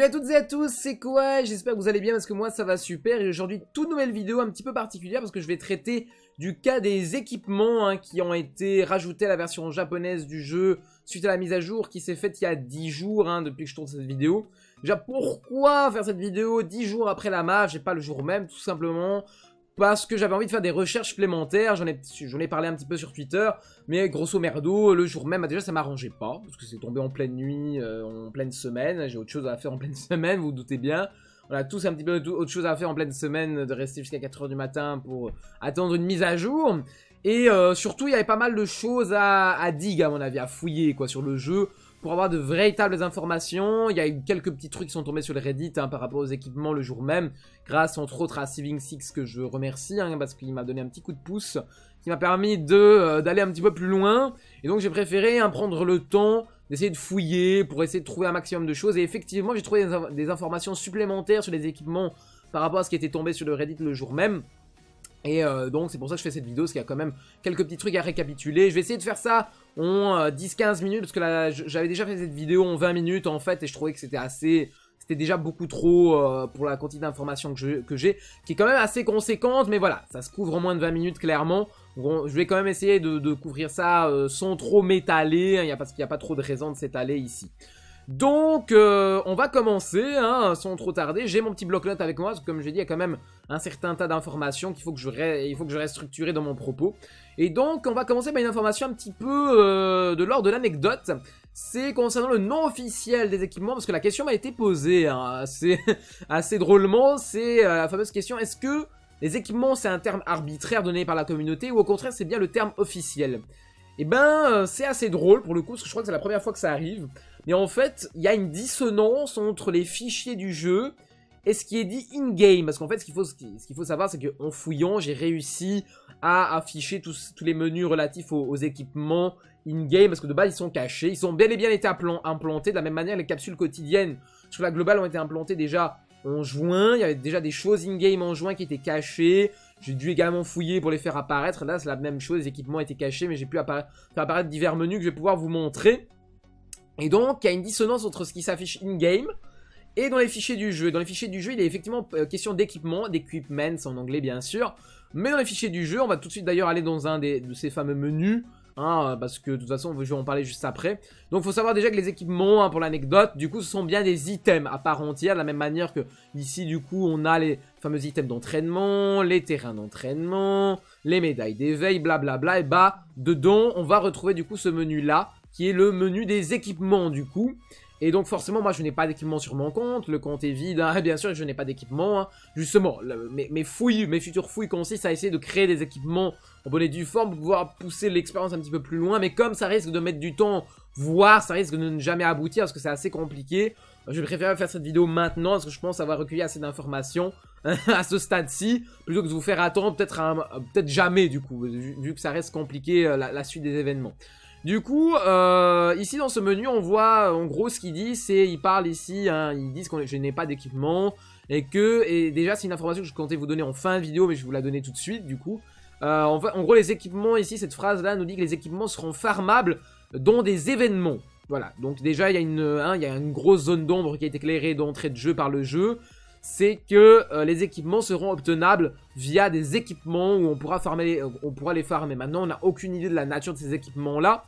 Salut à toutes et à tous, c'est quoi? J'espère que vous allez bien parce que moi ça va super et aujourd'hui toute nouvelle vidéo un petit peu particulière parce que je vais traiter du cas des équipements hein, qui ont été rajoutés à la version japonaise du jeu suite à la mise à jour qui s'est faite il y a 10 jours hein, depuis que je tourne cette vidéo. Déjà pourquoi faire cette vidéo 10 jours après la MAF, j'ai pas le jour même tout simplement parce que j'avais envie de faire des recherches supplémentaires, j'en ai, parlé un petit peu sur Twitter, mais grosso merdo, le jour même, bah, déjà ça m'arrangeait pas, parce que c'est tombé en pleine nuit, euh, en pleine semaine, j'ai autre chose à faire en pleine semaine, vous, vous doutez bien. On a tous un petit peu autre chose à faire en pleine semaine, de rester jusqu'à 4h du matin pour attendre une mise à jour. Et euh, surtout, il y avait pas mal de choses à, à à mon avis, à fouiller quoi sur le jeu pour avoir de véritables informations. Il y a eu quelques petits trucs qui sont tombés sur le Reddit hein, par rapport aux équipements le jour même, grâce entre autres à Saving Six que je remercie, hein, parce qu'il m'a donné un petit coup de pouce, qui m'a permis euh, d'aller un petit peu plus loin. Et donc j'ai préféré hein, prendre le temps d'essayer de fouiller pour essayer de trouver un maximum de choses. Et effectivement, j'ai trouvé des, des informations supplémentaires sur les équipements par rapport à ce qui était tombé sur le Reddit le jour même. Et euh, donc c'est pour ça que je fais cette vidéo, parce qu'il y a quand même quelques petits trucs à récapituler. Je vais essayer de faire ça en 10-15 euh, minutes, parce que j'avais déjà fait cette vidéo en 20 minutes en fait, et je trouvais que c'était assez... C'était déjà beaucoup trop euh, pour la quantité d'informations que j'ai, qui est quand même assez conséquente, mais voilà, ça se couvre en moins de 20 minutes clairement. je vais quand même essayer de, couvrir ça sans trop m'étaler, hein, parce qu'il n'y a pas trop de raison de s'étaler ici. Donc, euh, on va commencer, hein, sans trop tarder. J'ai mon petit bloc-notes avec moi, parce que comme j'ai dit, il y a quand même un certain tas d'informations qu'il faut, que je dans mon propos. Et donc, on va commencer par une information un petit peu euh, de l'ordre de l'anecdote. C'est concernant le nom officiel des équipements, parce que la question m'a été posée hein, assez, assez drôlement. C'est euh, la fameuse question, est-ce que les équipements, c'est un terme arbitraire donné par la communauté, ou au contraire, c'est bien le terme officiel? Eh ben, c'est assez drôle pour le coup, parce que je crois que c'est la première fois que ça arrive. Mais en fait, il y a une dissonance entre les fichiers du jeu et ce qui est dit in-game. Parce qu'en fait, ce qu'il faut, ce faut savoir, c'est qu'en fouillant, j'ai réussi à afficher tous, tous les menus relatifs aux, équipements in-game. Parce que de base, ils sont cachés. Ils sont bel et bien été implantés. De la même manière, les capsules quotidiennes sur la globale ont été implantées déjà en juin. Il y avait déjà des choses in-game en juin qui étaient cachées. J'ai dû également fouiller pour les faire apparaître. Là, c'est la même chose. Les équipements étaient cachés, mais j'ai pu faire apparaître divers menus que je vais pouvoir vous montrer. Et donc, il y a une dissonance entre ce qui s'affiche in-game et dans les fichiers du jeu. Dans les fichiers du jeu, il est effectivement euh, question d'équipement, d'équipements en anglais bien sûr. Mais dans les fichiers du jeu, on va tout de suite d'ailleurs aller dans un de ces fameux menus. Hein, parce que de toute façon, je vais en parler juste après. Donc, il faut savoir déjà que les équipements, hein, pour l'anecdote, du coup, ce sont bien des items à part entière, de la même manière que ici, du coup, on a les fameux items d'entraînement, les terrains d'entraînement, les médailles d'éveil, blablabla. Et bah, dedans, on va retrouver du coup ce menu-là, qui est le menu des équipements du coup. Et donc forcément, moi je n'ai pas d'équipement sur mon compte, le compte est vide, hein. bien sûr je n'ai pas d'équipement. Hein. Justement, mes, fouilles, mes futures fouilles consistent à essayer de créer des équipements en bonne et due forme pour pouvoir pousser l'expérience un petit peu plus loin. Mais comme ça risque de mettre du temps, voire ça risque de ne jamais aboutir parce que c'est assez compliqué, je préfère faire cette vidéo maintenant parce que je pense avoir recueilli assez d'informations à ce stade-ci, plutôt que de vous faire attendre peut-être peut jamais du coup, vu, que ça reste compliqué euh, la suite des événements. Du coup, euh, ici dans ce menu, on voit en gros ce qu'il dit, c'est, il parle ici, hein, ils disent que je n'ai pas d'équipement, et que, et déjà c'est une information que je comptais vous donner en fin de vidéo, mais je vous la donner tout de suite du coup. Euh, en, en, gros, les équipements ici, cette phrase-là nous dit que les équipements seront farmables dans des événements. Voilà, donc déjà il y, a une, hein, il y a une grosse zone d'ombre qui est éclairée d'entrée de jeu par le jeu c'est que euh, les équipements seront obtenables via des équipements où on pourra, farmer, on pourra les farmer. Maintenant, on n'a aucune idée de la nature de ces équipements-là.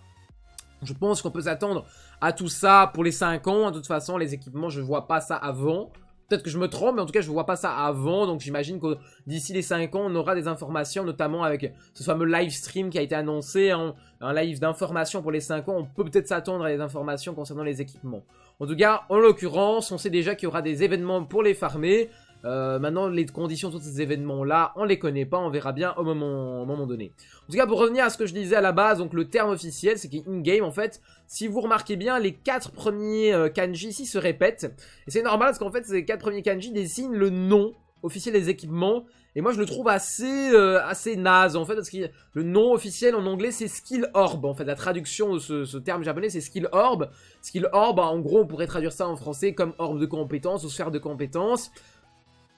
Je pense qu'on peut s'attendre à tout ça pour les 5 ans. De toute façon, les équipements, je ne vois pas ça avant. Peut-être que je me trompe, mais en tout cas, je ne vois pas ça avant. Donc, j'imagine que d'ici les 5 ans, on aura des informations, notamment avec ce fameux live stream qui a été annoncé, hein, un live d'information pour les 5 ans. On peut peut-être s'attendre à des informations concernant les équipements. En tout cas, en l'occurrence, on sait déjà qu'il y aura des événements pour les farmer. Euh, maintenant, les conditions de ces événements-là, on les connaît pas, on verra bien au moment, moment donné. En tout cas, pour revenir à ce que je disais à la base, donc le terme officiel, c'est qu'in-game, en fait, si vous remarquez bien, les quatre premiers euh, kanji ici se répètent. Et c'est normal, parce qu'en fait, ces quatre premiers kanji dessinent le nom officiel des équipements. Et moi, je le trouve assez, euh, assez naze, en fait, parce que le nom officiel en anglais, c'est Skill Orb. En fait, la traduction de ce, terme japonais, c'est Skill Orb. Skill Orb, en gros, on pourrait traduire ça en français comme orbe de compétences ou sphère de compétences.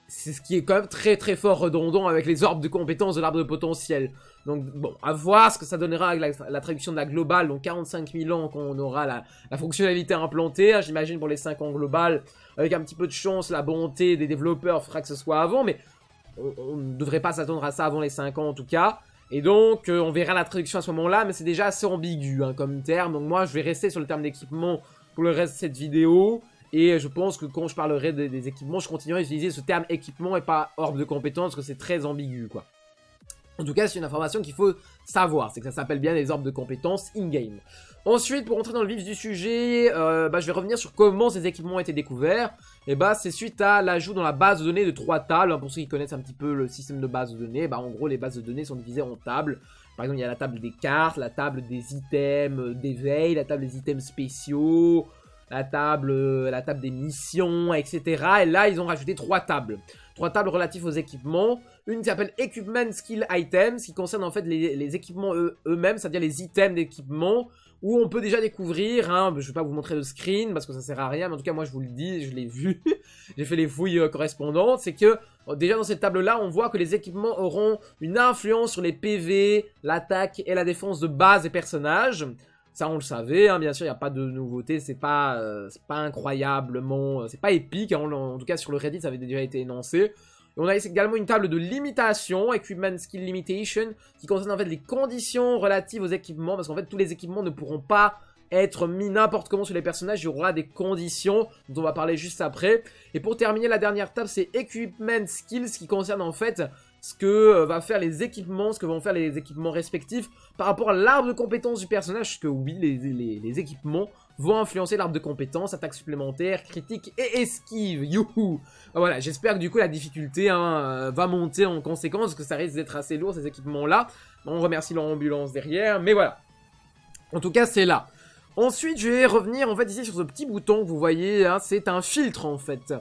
C'est ce qui est quand même très très fort redondant avec les orbes de compétences de l'arbre de potentiel. Donc bon, à voir ce que ça donnera avec la, traduction de la globale, donc 45 000 ans qu'on aura la, fonctionnalité implantée, hein, j'imagine pour les 5 ans globales, avec un petit peu de chance, la bonté des développeurs fera que ce soit avant, mais on ne devrait pas s'attendre à ça avant les 5 ans en tout cas. Et donc, euh, on verra la traduction à ce moment-là, mais c'est déjà assez ambigu hein, comme terme. Donc moi, je vais rester sur le terme d'équipement pour le reste de cette vidéo. Et je pense que quand je parlerai des, équipements, je continuerai à utiliser ce terme équipement et pas orbe de compétences, parce que c'est très ambigu, quoi. En tout cas, c'est une information qu'il faut savoir, c'est que ça s'appelle bien les orbes de compétences in-game. Ensuite, pour entrer dans le vif du sujet, euh, bah, je vais revenir sur comment ces équipements ont été découverts. Et bah, c'est suite à l'ajout dans la base de données de trois tables. Hein, pour ceux qui connaissent un petit peu le système de base de données, bah, en gros, les bases de données sont divisées en tables. Par exemple, il y a la table des cartes, la table des items euh, d'éveil, la table des items spéciaux, la table, euh, la table des missions, etc. Et là, ils ont rajouté trois tables. Trois tables relatives aux équipements. Une qui s'appelle Equipment Skill Items, qui concerne en fait les, équipements eux-mêmes, c'est-à-dire les items d'équipement, où on peut déjà découvrir, hein, je ne vais pas vous montrer le screen, parce que ça sert à rien, mais en tout cas, moi, je vous le dis, je l'ai vu, j'ai fait les fouilles euh, correspondantes, c'est que, déjà dans cette table-là, on voit que les équipements auront une influence sur les PV, l'attaque et la défense de base des personnages. Ça, on le savait, hein, bien sûr, il n'y a pas de nouveauté, c'est pas, euh, pas incroyablement, euh, c'est pas épique, hein, en, tout cas sur le Reddit, ça avait déjà été énoncé. on a également une table de limitation, Equipment Skill Limitation, qui concerne en fait les conditions relatives aux équipements, parce qu'en fait tous les équipements ne pourront pas être mis n'importe comment sur les personnages, il y aura des conditions dont on va parler juste après. Et pour terminer, la dernière table, c'est Equipment Skills, qui concerne en fait ce que euh, va faire les équipements, ce que vont faire les équipements respectifs par rapport à l'arbre de compétences du personnage, parce que oui, les, équipements vont influencer l'arbre de compétences, attaque supplémentaire, critique et esquive, youhou bah Voilà, j'espère que du coup la difficulté hein, euh, va monter en conséquence, parce que ça risque d'être assez lourd ces équipements-là. On remercie l'ambulance derrière, mais voilà. En tout cas, c'est là. Ensuite, je vais revenir en fait ici sur ce petit bouton que vous voyez, hein, c'est un filtre en fait.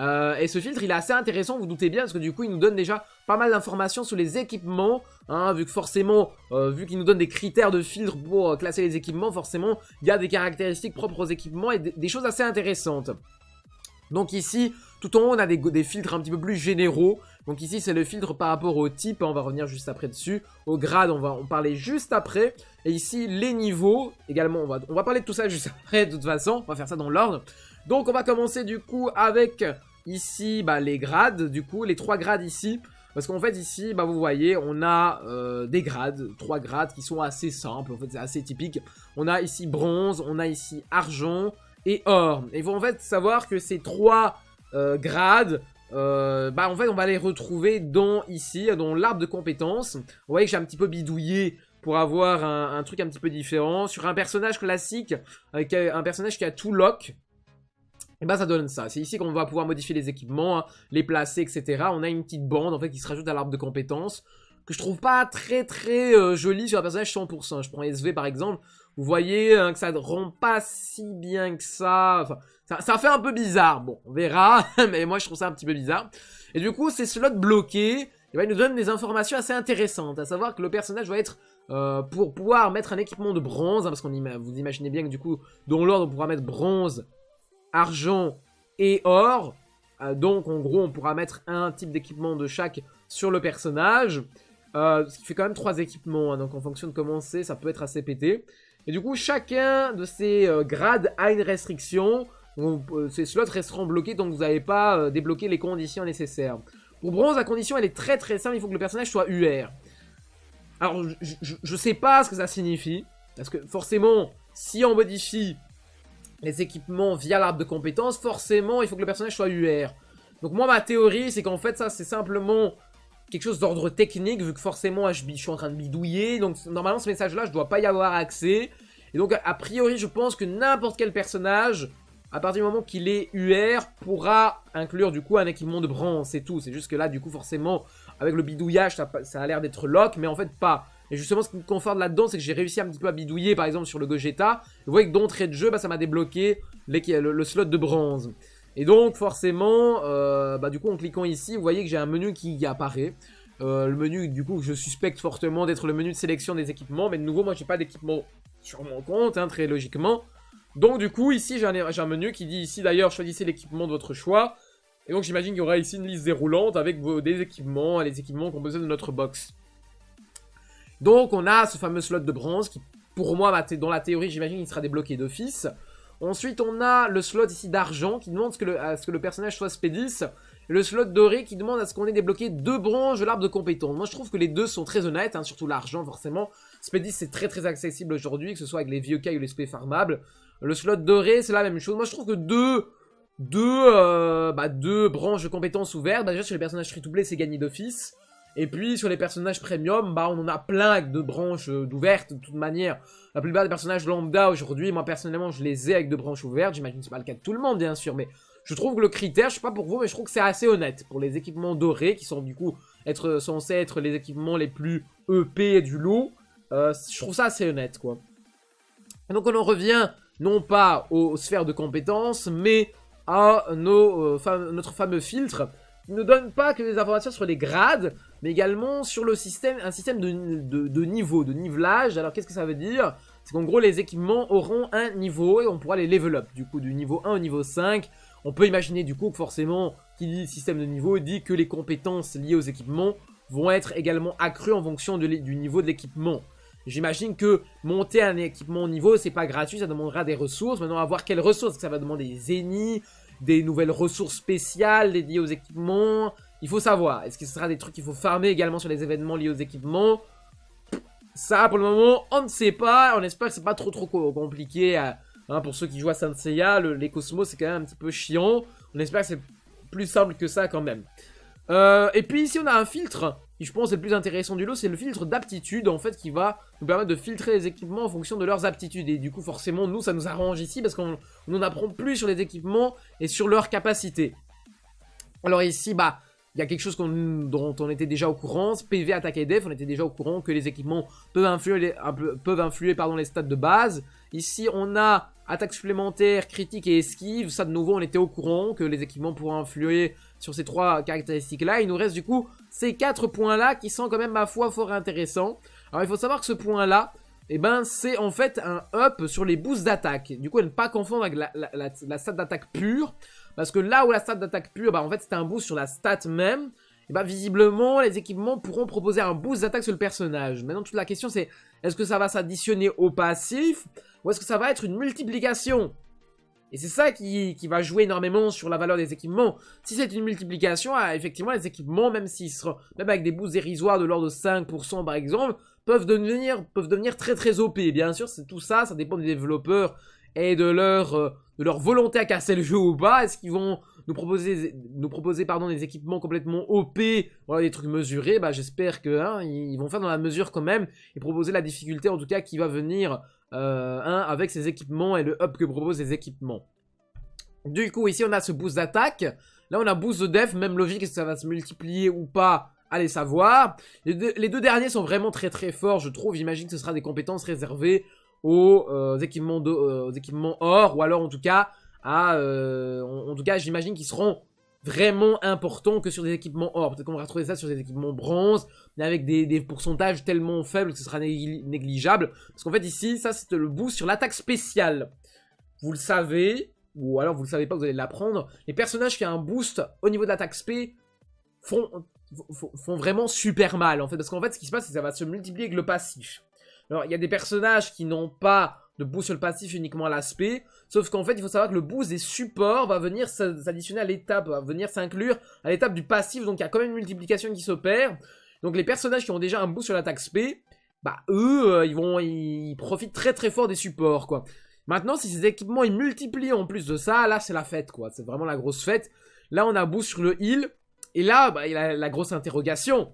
Euh, et ce filtre, il est assez intéressant, vous, doutez bien, parce que du coup, il nous donne déjà pas mal d'informations sur les équipements, hein, vu que forcément, euh, vu qu'il nous donne des critères de filtre pour euh, classer les équipements, forcément, il y a des caractéristiques propres aux équipements et des, choses assez intéressantes. Donc ici, tout en haut, on a des, filtres un petit peu plus généraux. Donc ici, c'est le filtre par rapport au type, on va revenir juste après dessus. Au grade, on va en parler juste après. Et ici, les niveaux, également, on va, on va parler de tout ça juste après, de toute façon, on va faire ça dans l'ordre. Donc on va commencer du coup avec Ici, bah, les grades, du coup, les trois grades ici. Parce qu'en fait, ici, bah, vous voyez, on a euh, des grades, trois grades qui sont assez simples, en fait, c'est assez typique. On a ici bronze, on a ici argent et or. Et il faut en fait savoir que ces trois euh, grades, euh, bah en fait, on va les retrouver dans ici, dans l'arbre de compétences. Vous voyez que j'ai un petit peu bidouillé pour avoir un, un, truc un petit peu différent. Sur un personnage classique, avec un personnage qui a tout lock, et bah ça donne ça. C'est ici qu'on va pouvoir modifier les équipements, hein, les placer, etc. On a une petite bande en fait qui se rajoute à l'arbre de compétences que je trouve pas très très euh, jolie sur un personnage 100%. Je prends SV par exemple, vous voyez hein, que ça ne rend pas si bien que ça. Enfin, ça, fait un peu bizarre. Bon, on verra, mais moi je trouve ça un petit peu bizarre. Et du coup, ces slots bloqués, eh ben, il nous donne des informations assez intéressantes, à savoir que le personnage va être euh, pour pouvoir mettre un équipement de bronze, hein, parce qu'on vous imaginez bien que du coup, dans l'ordre, on pourra mettre bronze, argent et or. Euh, donc en gros on pourra mettre un type d'équipement de chaque sur le personnage. Euh, ce qui fait quand même trois équipements, hein. donc en fonction de comment c'est, ça peut être assez pété. Et du coup chacun de ces euh, grades a une restriction. ces slots resteront bloqués donc vous n'avez pas débloqué les conditions nécessaires. Pour bronze, la condition elle est très très simple, il faut que le personnage soit UR. Alors je, sais pas ce que ça signifie, parce que forcément, si on modifie les équipements via l'arbre de compétences, forcément, il faut que le personnage soit UR. Donc moi, ma théorie, c'est qu'en fait, ça, c'est simplement quelque chose d'ordre technique, vu que forcément, je, suis en train de bidouiller. Donc normalement, ce message-là, je dois pas y avoir accès. Et donc, a priori, je pense que n'importe quel personnage, à partir du moment qu'il est UR, pourra inclure du coup un équipement de bronze, c'est tout. C'est juste que là, du coup, forcément, avec le bidouillage, ça, ça a l'air d'être lock, mais en fait pas. Et justement, ce qui me conforte là-dedans, c'est que j'ai réussi un petit peu à bidouiller, par exemple, sur le Gogeta. Vous voyez que d'entrée de jeu, bah, ça m'a débloqué le, slot de bronze. Et donc, forcément, euh, bah, du coup, en cliquant ici, vous voyez que j'ai un menu qui apparaît. Euh, le menu, du coup, je suspecte fortement d'être le menu de sélection des équipements. Mais de nouveau, moi, j'ai pas d'équipement sur mon compte, hein, très logiquement. Donc, du coup, ici, j'ai un, menu qui dit ici, d'ailleurs, choisissez l'équipement de votre choix. Et donc j'imagine qu'il y aura ici une liste déroulante avec vos, des équipements, les équipements qu'on besoin de notre box. Donc on a ce fameux slot de bronze qui, pour moi, dans la théorie, j'imagine qu'il sera débloqué d'office. Ensuite, on a le slot ici d'argent qui demande à ce que le personnage soit Spédis. Et le slot doré qui demande à ce qu'on ait débloqué deux branches de l'arbre de compétences. Moi, je trouve que les deux sont très honnêtes, hein, surtout l'argent, forcément. Spédis, c'est très très accessible aujourd'hui, que ce soit avec les vieux cailles ou les spé farmables. Le slot doré, c'est la même chose. Moi, je trouve que deux, euh, bah, branches de compétences ouvertes, bah, déjà sur les personnages free-to-play, c'est gagné d'office. Et puis sur les personnages premium, bah on en a plein de branches euh, d'ouvertes de toute manière. La plupart des personnages lambda aujourd'hui, moi personnellement je les ai avec deux branches ouvertes. J'imagine que c'est pas le cas de tout le monde bien sûr, mais je trouve que le critère, je sais pas pour vous, mais je trouve que c'est assez honnête pour les équipements dorés qui sont du coup être censés être les équipements les plus EP du lot. Euh, je trouve ça assez honnête quoi. donc on en revient non pas aux sphères de compétences, mais à nos, euh, notre fameux filtre ne donne pas que des informations sur les grades, mais également sur le système, un système de, niveau, de nivelage. Alors qu'est-ce que ça veut dire? C'est qu'en gros les équipements auront un niveau et on pourra les level up, du coup du niveau 1 au niveau 5. On peut imaginer du coup que forcément, qui dit système de niveau dit que les compétences liées aux équipements vont être également accrues en fonction du niveau de l'équipement. J'imagine que monter un équipement au niveau, c'est pas gratuit, ça demandera des ressources. Maintenant, à voir quelles ressources. Ça va demander des zéniths, des nouvelles ressources spéciales dédiées aux équipements. Il faut savoir. Est-ce que ce sera des trucs qu'il faut farmer également sur les événements liés aux équipements? Ça, pour le moment, on ne sait pas. On espère que c'est pas trop trop compliqué. Hein, pour ceux qui jouent à Saint Seiya, les cosmos, c'est quand même un petit peu chiant. On espère que c'est plus simple que ça quand même. Euh, et puis ici, on a un filtre qui, je pense, est le plus intéressant du lot. C'est le filtre d'aptitude, en fait, qui va nous permettre de filtrer les équipements en fonction de leurs aptitudes. Et du coup, forcément, nous, ça nous arrange ici parce qu'on en apprend plus sur les équipements et sur leurs capacités. Alors ici, bah, il y a quelque chose dont on était déjà au courant, PV, attaque et def, on était déjà au courant que les équipements peuvent influer, les, les stats de base. Ici, on a attaque supplémentaire, critique et esquive. Ça, de nouveau, on était au courant que les équipements pourraient influer sur ces trois caractéristiques-là. Il nous reste du coup ces quatre points-là qui sont quand même, ma foi, fort intéressants. Alors, il faut savoir que ce point-là, eh ben, c'est en fait un up sur les boosts d'attaque. Du coup, ne pas confondre avec la, la d'attaque pure. Parce que là où la stat d'attaque pure, bah en fait c'était un boost sur la stat même, et bah visiblement les équipements pourront proposer un boost d'attaque sur le personnage. Maintenant toute la question c'est, est-ce que ça va s'additionner au passif, ou est-ce que ça va être une multiplication? Et c'est ça qui, va jouer énormément sur la valeur des équipements. Si c'est une multiplication, ah, effectivement, les équipements, même seront, même avec des boosts dérisoires de l'ordre de 5% par exemple, peuvent devenir, peuvent devenir très très OP. Bien sûr, c'est tout ça, ça dépend des développeurs et de leur, euh, de leur volonté à casser le jeu ou pas. Est-ce qu'ils vont nous proposer, nous proposer pardon, des équipements complètement OP, voilà, des trucs mesurés? Bah j'espère que hein, ils vont faire dans la mesure quand même et proposer la difficulté en tout cas qui va venir euh, avec ces équipements et le up que proposent les équipements. Du coup ici on a ce boost d'attaque. Là on a boost de def, même logique, est-ce que ça va se multiplier ou pas? Allez savoir. Les deux, derniers sont vraiment très très forts, je trouve. J'imagine que ce sera des compétences réservées aux, euh, équipements, euh, équipements or, ou alors en tout cas, à, euh, en, tout cas, j'imagine qu'ils seront vraiment importants que sur des équipements or. Peut-être qu'on va retrouver ça sur des équipements bronze, mais avec des, pourcentages tellement faibles que ce sera négligeable. Parce qu'en fait ici, ça c'est le boost sur l'attaque spéciale. Vous le savez, ou alors vous le savez pas, vous allez l'apprendre. Les personnages qui ont un boost au niveau de l'attaque spé font, font, vraiment super mal en fait. Parce qu'en fait ce qui se passe, c'est que ça va se multiplier avec le passif. Alors, il y a des personnages qui n'ont pas de boost sur le passif uniquement à l'aspect. Sauf qu'en fait, il faut savoir que le boost des supports va venir s'additionner à l'étape, va venir s'inclure à l'étape du passif. Donc, il y a quand même une multiplication qui s'opère. Donc, les personnages qui ont déjà un boost sur l'attaque SP, bah, eux, euh, ils vont, ils profitent très très fort des supports, quoi. Maintenant, si ces équipements, ils multiplient en plus de ça, là, c'est la fête, quoi. C'est vraiment la grosse fête. Là, on a boost sur le heal. Et là, bah, il a la grosse interrogation.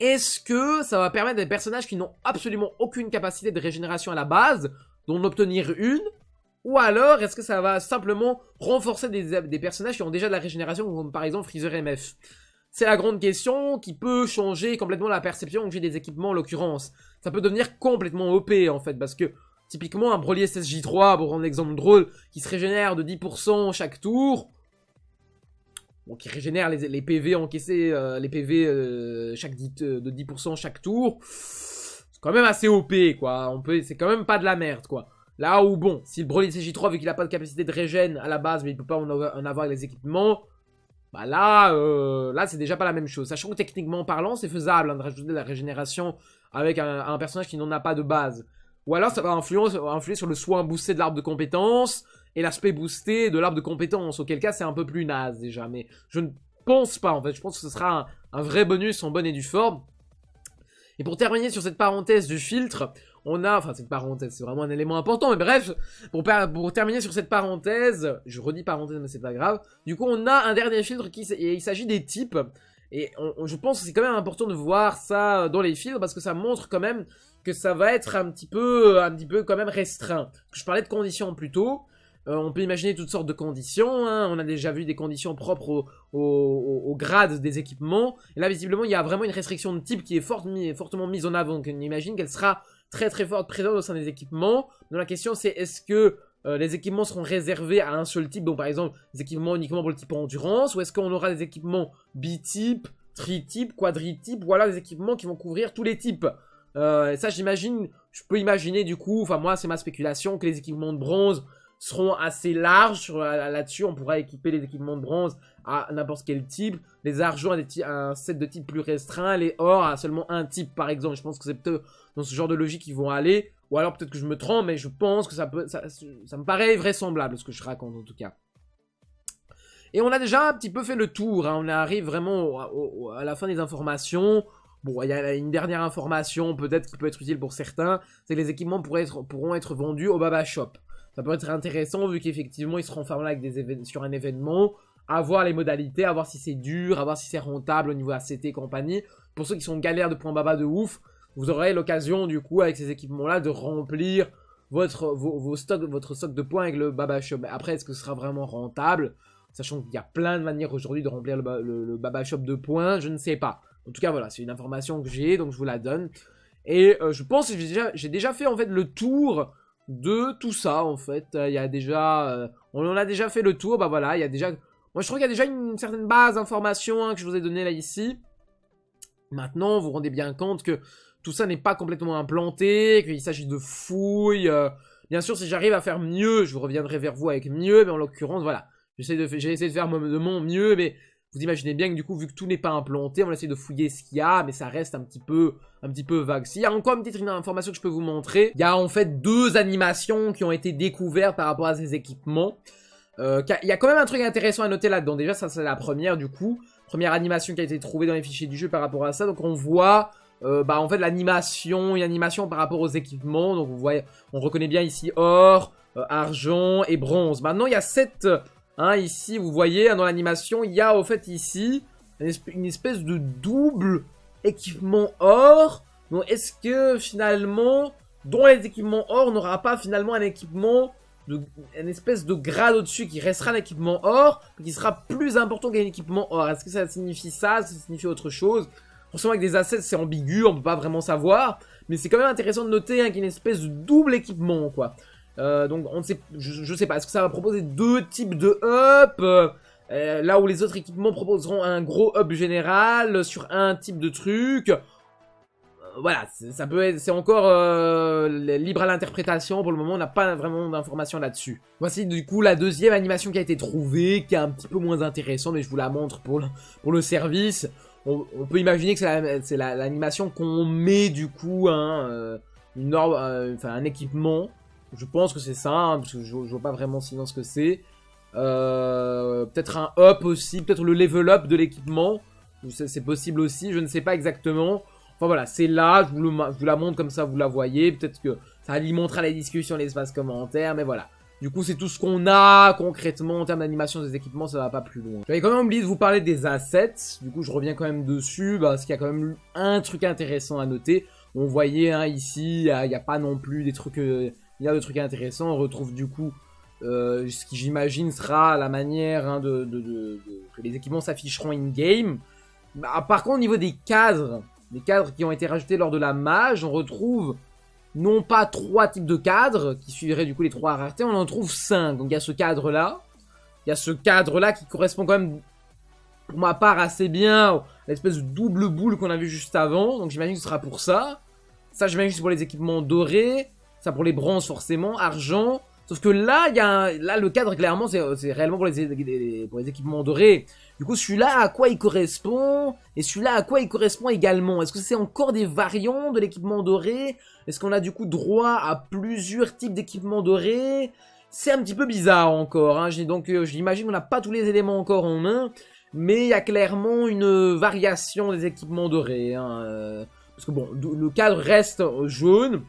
Est-ce que ça va permettre à des personnages qui n'ont absolument aucune capacité de régénération à la base, d'en obtenir une? Ou alors, est-ce que ça va simplement renforcer des, personnages qui ont déjà de la régénération, comme par exemple Freezer MF C'est la grande question qui peut changer complètement la perception que j'ai des équipements en l'occurrence. Ça peut devenir complètement OP en fait, parce que typiquement un Broly SSJ3, pour prendre un exemple drôle, qui se régénère de 10% chaque tour, qui régénère les, PV encaissés, euh, les PV euh, chaque euh, de 10% chaque tour. C'est quand même assez OP, quoi. C'est quand même pas de la merde, quoi. Là où, bon, si le Broly CJ3, vu qu'il a pas de capacité de régène à la base, mais il peut pas en avoir, les équipements, Bah là, euh, là c'est déjà pas la même chose. Sachant que techniquement parlant, c'est faisable hein, de rajouter de la régénération avec un, personnage qui n'en a pas de base. Ou alors ça va influer, influer sur le soin boosté de l'arbre de compétences et l'aspect boosté de l'arbre de compétences. Auquel cas c'est un peu plus naze déjà. Mais je ne pense pas en fait. Je pense que ce sera un, vrai bonus en bonne et due forme. Et pour terminer sur cette parenthèse du filtre, on a, enfin cette parenthèse, c'est vraiment un élément important, mais bref, pour, terminer sur cette parenthèse, je redis parenthèse mais c'est pas grave, du coup on a un dernier filtre qui, et il s'agit des types, et je pense que c'est quand même important de voir ça dans les filtres, parce que ça montre quand même que ça va être un petit peu, un petit peu quand même restreint. Je parlais de conditions plus tôt, euh, on peut imaginer toutes sortes de conditions. Hein. On a déjà vu des conditions propres au, grade des équipements. Et là, visiblement, il y a vraiment une restriction de type qui est fortement mise en avant. Donc, on imagine qu'elle sera très très forte présente au sein des équipements. Donc, la question, c'est est-ce que euh, les équipements seront réservés à un seul type? Donc, par exemple, des équipements uniquement pour le type endurance Ou est-ce qu'on aura des équipements bitype, tritype, quadritype Voilà, des équipements qui vont couvrir tous les types? Euh, ça, j'imagine, je peux imaginer du coup, enfin moi, c'est ma spéculation, que les équipements de bronze seront assez larges là-dessus. On pourra équiper les équipements de bronze à n'importe quel type. Les argents à, un set de type plus restreint. Les or à seulement un type, par exemple. Je pense que c'est peut-être dans ce genre de logique qu'ils vont aller. Ou alors peut-être que je me trompe, mais je pense que ça, me paraît vraisemblable ce que je raconte en tout cas. Et on a déjà un petit peu fait le tour. Hein. On arrive vraiment à la fin des informations. Bon, il y a une dernière information peut-être qui peut être utile pour certains. C'est que les équipements être, pourront être vendus au Baba Shop ça peut être intéressant vu qu'effectivement ils seront fermés avec des sur un événement, à voir les modalités, à voir si c'est dur, à voir si c'est rentable au niveau ACT et compagnie. Pour ceux qui sont galères de points baba de ouf, vous aurez l'occasion du coup avec ces équipements là de remplir votre, vos, stocks, votre stock de points avec le baba shop. Après est-ce que ce sera vraiment rentable? Sachant qu'il y a plein de manières aujourd'hui de remplir le, baba shop de points, je ne sais pas. En tout cas voilà, c'est une information que j'ai donc je vous la donne. Et euh, je pense que j'ai déjà, déjà, fait en fait le tour de tout ça en fait. Il y a déjà... Euh, on en a déjà fait le tour, bah voilà, il y a déjà... Moi je trouve qu'il y a déjà une certaine base d'informations hein, que je vous ai donné là ici. Maintenant, vous vous rendez bien compte que tout ça n'est pas complètement implanté, qu'il s'agit de fouilles. Euh. Bien sûr, si j'arrive à faire mieux, je reviendrai vers vous avec mieux, mais en l'occurrence, voilà. J'ai essayé de faire de mon mieux, mais vous imaginez bien que du coup, vu que tout n'est pas implanté, on va essayer de fouiller ce qu'il y a, mais ça reste un petit peu, un petit peu vague. S'il y a encore une petite information que je peux vous montrer, il y a en fait deux animations qui ont été découvertes par rapport à ces équipements. Euh, il y a quand même un truc intéressant à noter là-dedans. Déjà, ça c'est la première du coup. Première animation qui a été trouvée dans les fichiers du jeu par rapport à ça. Donc on voit euh, bah en fait l'animation, une animation par rapport aux équipements. Donc vous voyez, on reconnaît bien ici or, euh, argent et bronze. Maintenant il y a cette Hein, ici, vous voyez, hein, dans l'animation, il y a au fait ici une espèce de double équipement or. Donc, est-ce que finalement, dans les équipements or, on n'aura pas finalement un équipement, de, une espèce de grade au-dessus qui restera un équipement or, qui sera plus important qu'un équipement or? Est-ce que ça signifie ça? Ça signifie autre chose? Forcément, avec des assets, c'est ambigu, on peut pas vraiment savoir. Mais c'est quand même intéressant de noter hein, qu'il y a une espèce de double équipement, quoi. Euh, donc on ne sait, je, sais pas, est-ce que ça va proposer deux types de up euh, Là où les autres équipements proposeront un gros up général sur un type de truc? Euh, voilà, ça peut être, c'est encore libre à l'interprétation. Pour le moment, on n'a pas vraiment d'informations là-dessus. Voici du coup la deuxième animation qui a été trouvée, qui est un petit peu moins intéressante, mais je vous la montre pour le, pour le service. On, peut imaginer que c'est l'animation qu'on met du coup, hein, une enfin un équipement je pense que c'est ça, parce que je, vois pas vraiment sinon ce que c'est. Euh, peut-être un up aussi, peut-être le level up de l'équipement. C'est possible aussi, je ne sais pas exactement. Enfin voilà, c'est là, je vous, la montre comme ça, vous la voyez. Peut-être que ça alimentera la discussion, l'espace commentaire, mais voilà. Du coup, c'est tout ce qu'on a concrètement en termes d'animation des équipements, ça va pas plus loin. J'avais quand même oublié de vous parler des assets. Du coup, je reviens quand même dessus, parce qu'il y a quand même un truc intéressant à noter. On voyait hein, ici, il n'y a, pas non plus des trucs... Euh, il y a des trucs intéressants. On retrouve du coup euh, ce qui j'imagine sera la manière hein, de, que les équipements s'afficheront in-game. Bah, par contre, au niveau des cadres, les cadres qui ont été rajoutés lors de la mage, on retrouve non pas trois types de cadres qui suivraient du coup les trois raretés, on en trouve cinq. Donc il y a ce cadre-là. Il y a ce cadre-là qui correspond quand même, pour ma part, assez bien à l'espèce de double boule qu'on a vu juste avant. Donc j'imagine que ce sera pour ça. Ça, j'imagine que c'est pour les équipements dorés. Ça pour les bronzes forcément. Argent. Sauf que là, y a là le cadre, clairement, c'est réellement pour les, pour les équipements dorés. Du coup, celui-là, à quoi il correspond? Et celui-là, à quoi il correspond également? Est-ce que c'est encore des variants de l'équipement doré? Est-ce qu'on a du coup droit à plusieurs types d'équipements dorés? C'est un petit peu bizarre encore. Hein. Donc, euh, j'imagine qu'on n'a pas tous les éléments encore en main. Mais il y a clairement une variation des équipements dorés. Hein. Euh, parce que bon, le cadre reste jaune.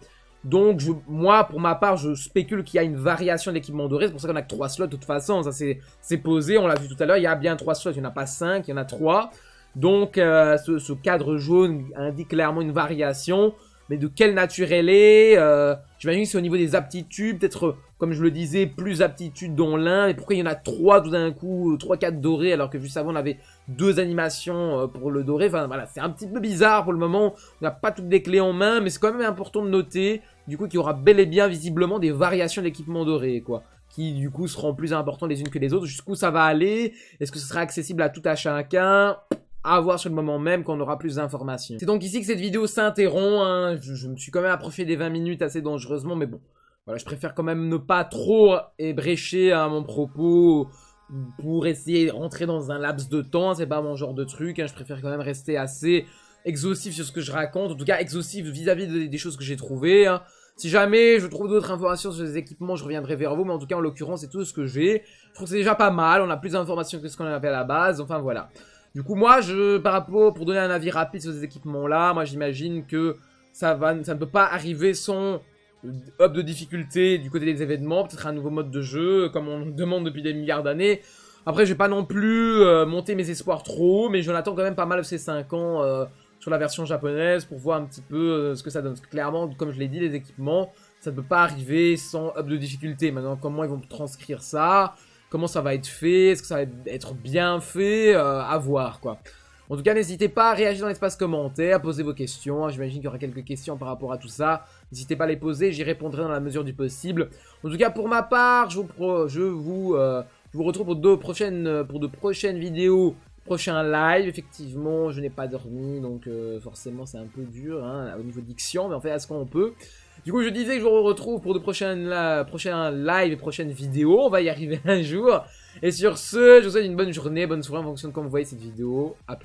Donc, je, moi, pour ma part, je spécule qu'il y a une variation d'équipement doré. C'est pour ça qu'on a que 3 slots de toute façon. Ça, c'est posé. On l'a vu tout à l'heure. Il y a bien 3 slots. Il n'y en a pas 5. Il y en a 3. Donc, euh, ce, cadre jaune indique clairement une variation. Mais de quelle nature elle est euh, J'imagine que c'est au niveau des aptitudes. Peut-être, comme je le disais, plus aptitudes dans l'un. Et pourquoi il y en a 3 tout d'un coup 3-4 dorés alors que juste avant, on avait deux animations euh, pour le doré. Enfin, voilà, c'est un petit peu bizarre pour le moment. On n'a pas toutes les clés en main. Mais c'est quand même important de noter du coup, qu'il y aura bel et bien visiblement des variations d'équipement doré, quoi. Qui, du coup, seront plus importantes les unes que les autres. Jusqu'où ça va aller? Est-ce que ce sera accessible à tout à chacun? À voir sur le moment même quand on aura plus d'informations. C'est donc ici que cette vidéo s'interrompt. Hein. Je, me suis quand même approché des 20 minutes assez dangereusement, mais bon. Voilà, je préfère quand même ne pas trop ébrécher à mon propos pour essayer de rentrer dans un laps de temps. C'est pas mon genre de truc. Hein. Je préfère quand même rester assez exhaustif sur ce que je raconte. En tout cas, exhaustif vis-à-vis des choses que j'ai trouvées. Hein. Si jamais je trouve d'autres informations sur les équipements, je reviendrai vers vous. Mais en tout cas, en l'occurrence, c'est tout ce que j'ai. Je trouve que c'est déjà pas mal. On a plus d'informations que ce qu'on avait à la base. Enfin, voilà. Du coup, moi, je, par rapport, pour donner un avis rapide sur ces équipements-là, moi, j'imagine que ça, va, ça ne peut pas arriver sans up de difficulté du côté des événements. Peut-être un nouveau mode de jeu, comme on demande depuis des milliards d'années. Après, je vais pas non plus euh, monter mes espoirs trop, mais j'en attends quand même pas mal ces 5 ans euh, sur la version japonaise pour voir un petit peu euh, ce que ça donne. clairement, comme je l'ai dit, les équipements, ça ne peut pas arriver sans up de difficulté. Maintenant, comment ils vont transcrire ça? Comment ça va être fait? Est-ce que ça va être bien fait? Euh, À voir, quoi. En tout cas, n'hésitez pas à réagir dans l'espace commentaire, à poser vos questions. J'imagine qu'il y aura quelques questions par rapport à tout ça. N'hésitez pas à les poser, j'y répondrai dans la mesure du possible. En tout cas, pour ma part, je vous, euh, retrouve pour, deux prochaines, de prochaines vidéos Prochain live, effectivement, je n'ai pas dormi, donc euh, forcément c'est un peu dur hein, au niveau diction, mais on fait à ce qu'on peut. Du coup, je disais que je vous retrouve pour de prochaines, prochains lives et prochaines vidéos, on va y arriver un jour. Et sur ce, je vous souhaite une bonne journée, bonne soirée en fonction de comment vous voyez cette vidéo. A plus.